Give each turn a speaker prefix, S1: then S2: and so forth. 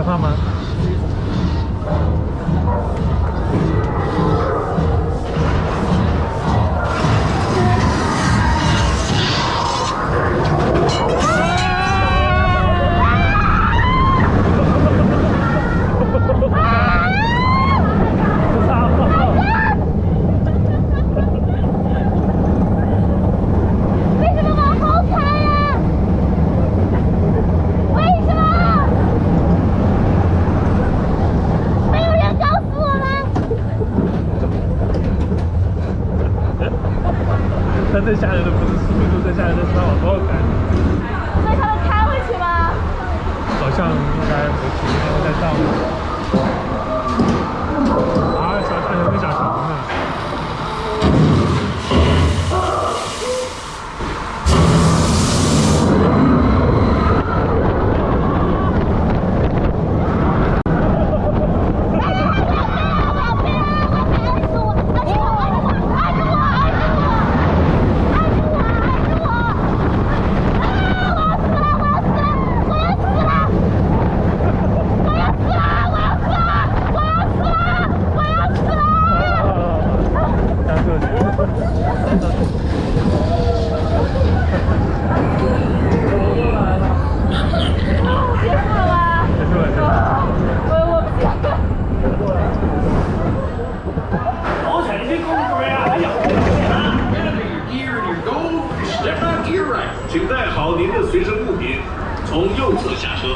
S1: 可怕吗？最吓人的不是速度，最吓人的是它往后开。
S2: 所以他们开回去吗？
S1: 好像应该回去，应该会在上面。
S3: 请带好您的随身物品从右侧下车